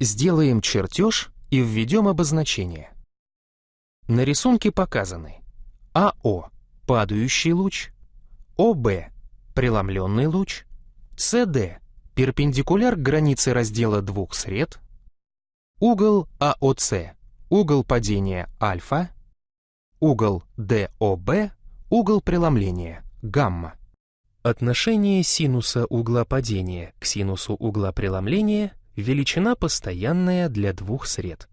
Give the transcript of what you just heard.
Сделаем чертеж и введем обозначение. На рисунке показаны АО – падающий луч, ОБ – преломленный луч, СД – перпендикуляр к границе раздела двух сред, угол АОЦ – угол падения альфа, угол ДОБ – угол преломления гамма. Отношение синуса угла падения к синусу угла преломления – величина постоянная для двух сред.